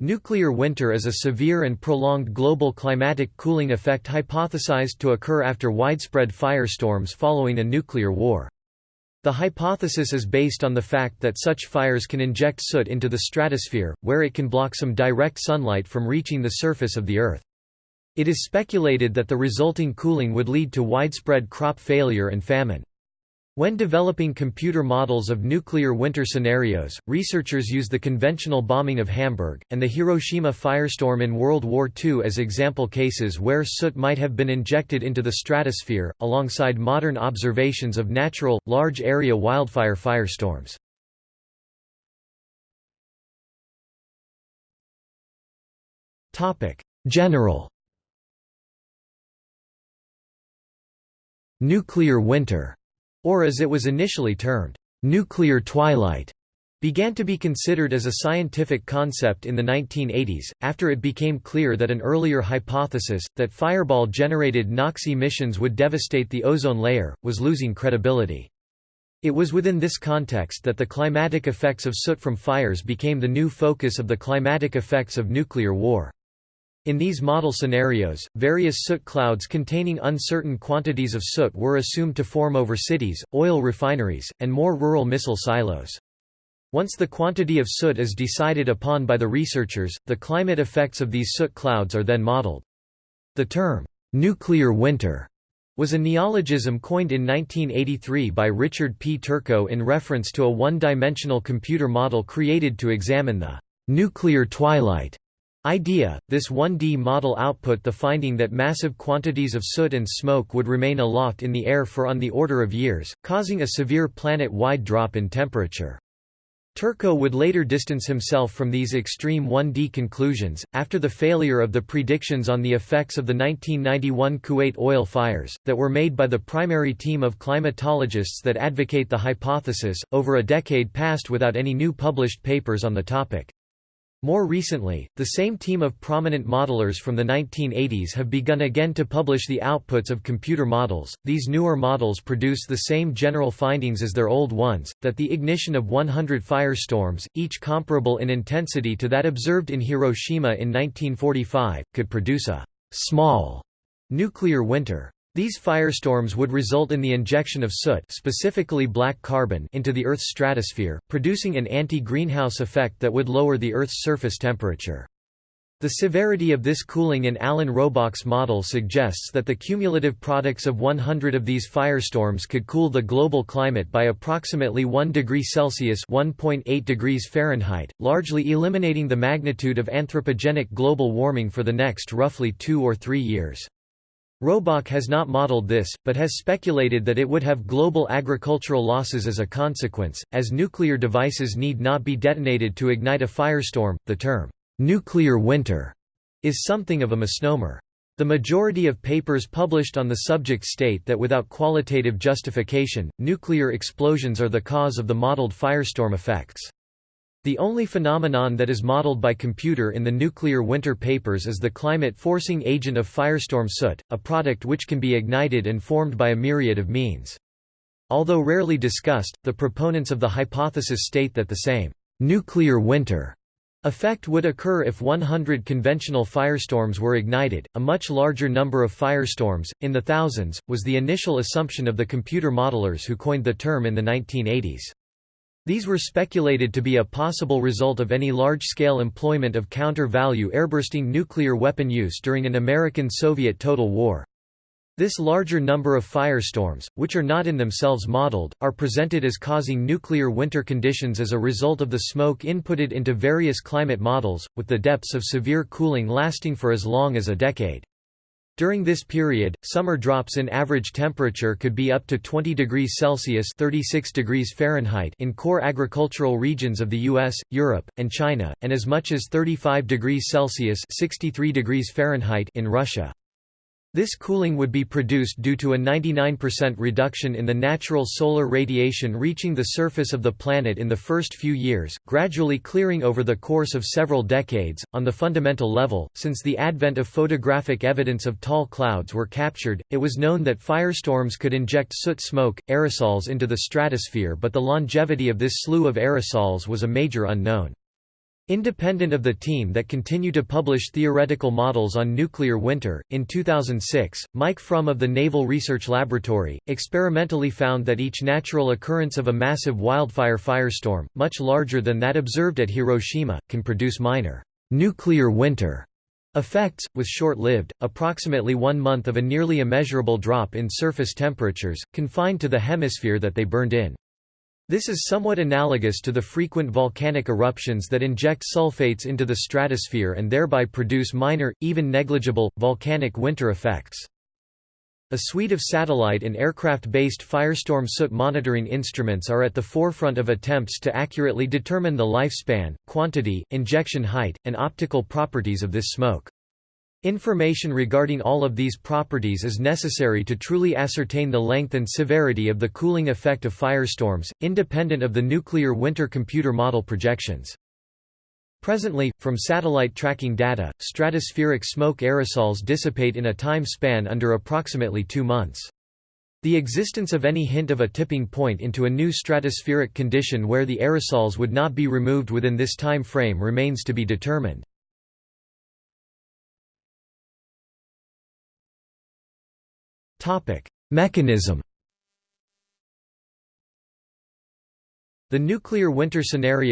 Nuclear winter is a severe and prolonged global climatic cooling effect hypothesized to occur after widespread firestorms following a nuclear war. The hypothesis is based on the fact that such fires can inject soot into the stratosphere, where it can block some direct sunlight from reaching the surface of the Earth. It is speculated that the resulting cooling would lead to widespread crop failure and famine. When developing computer models of nuclear winter scenarios, researchers use the conventional bombing of Hamburg, and the Hiroshima firestorm in World War II as example cases where soot might have been injected into the stratosphere, alongside modern observations of natural, large-area wildfire firestorms. General Nuclear winter or as it was initially termed, nuclear twilight, began to be considered as a scientific concept in the 1980s, after it became clear that an earlier hypothesis, that fireball-generated NOx emissions would devastate the ozone layer, was losing credibility. It was within this context that the climatic effects of soot from fires became the new focus of the climatic effects of nuclear war. In these model scenarios, various soot clouds containing uncertain quantities of soot were assumed to form over cities, oil refineries, and more rural missile silos. Once the quantity of soot is decided upon by the researchers, the climate effects of these soot clouds are then modeled. The term, nuclear winter, was a neologism coined in 1983 by Richard P. Turco in reference to a one-dimensional computer model created to examine the nuclear twilight idea, this 1D model output the finding that massive quantities of soot and smoke would remain aloft in the air for on the order of years, causing a severe planet-wide drop in temperature. Turco would later distance himself from these extreme 1D conclusions, after the failure of the predictions on the effects of the 1991 Kuwait oil fires, that were made by the primary team of climatologists that advocate the hypothesis, over a decade passed without any new published papers on the topic. More recently, the same team of prominent modelers from the 1980s have begun again to publish the outputs of computer models. These newer models produce the same general findings as their old ones that the ignition of 100 firestorms, each comparable in intensity to that observed in Hiroshima in 1945, could produce a small nuclear winter. These firestorms would result in the injection of soot specifically black carbon into the Earth's stratosphere, producing an anti-greenhouse effect that would lower the Earth's surface temperature. The severity of this cooling in Alan Robock's model suggests that the cumulative products of 100 of these firestorms could cool the global climate by approximately 1 degree Celsius (1.8 degrees Fahrenheit), largely eliminating the magnitude of anthropogenic global warming for the next roughly 2 or 3 years. Robock has not modeled this, but has speculated that it would have global agricultural losses as a consequence, as nuclear devices need not be detonated to ignite a firestorm. The term, nuclear winter, is something of a misnomer. The majority of papers published on the subject state that without qualitative justification, nuclear explosions are the cause of the modeled firestorm effects. The only phenomenon that is modeled by computer in the nuclear winter papers is the climate-forcing agent of firestorm soot, a product which can be ignited and formed by a myriad of means. Although rarely discussed, the proponents of the hypothesis state that the same nuclear winter effect would occur if 100 conventional firestorms were ignited. A much larger number of firestorms, in the thousands, was the initial assumption of the computer modelers who coined the term in the 1980s. These were speculated to be a possible result of any large-scale employment of counter-value airbursting nuclear weapon use during an American-Soviet total war. This larger number of firestorms, which are not in themselves modeled, are presented as causing nuclear winter conditions as a result of the smoke inputted into various climate models, with the depths of severe cooling lasting for as long as a decade. During this period, summer drops in average temperature could be up to 20 degrees Celsius 36 degrees Fahrenheit in core agricultural regions of the US, Europe, and China, and as much as 35 degrees Celsius 63 degrees Fahrenheit in Russia. This cooling would be produced due to a 99% reduction in the natural solar radiation reaching the surface of the planet in the first few years, gradually clearing over the course of several decades. On the fundamental level, since the advent of photographic evidence of tall clouds were captured, it was known that firestorms could inject soot smoke, aerosols into the stratosphere, but the longevity of this slew of aerosols was a major unknown. Independent of the team that continue to publish theoretical models on nuclear winter, in 2006, Mike Fromm of the Naval Research Laboratory, experimentally found that each natural occurrence of a massive wildfire firestorm, much larger than that observed at Hiroshima, can produce minor nuclear winter effects, with short-lived, approximately one month of a nearly immeasurable drop in surface temperatures, confined to the hemisphere that they burned in. This is somewhat analogous to the frequent volcanic eruptions that inject sulfates into the stratosphere and thereby produce minor, even negligible, volcanic winter effects. A suite of satellite and aircraft-based firestorm soot monitoring instruments are at the forefront of attempts to accurately determine the lifespan, quantity, injection height, and optical properties of this smoke. Information regarding all of these properties is necessary to truly ascertain the length and severity of the cooling effect of firestorms, independent of the nuclear winter computer model projections. Presently, from satellite tracking data, stratospheric smoke aerosols dissipate in a time span under approximately two months. The existence of any hint of a tipping point into a new stratospheric condition where the aerosols would not be removed within this time frame remains to be determined. Mechanism The nuclear winter scenario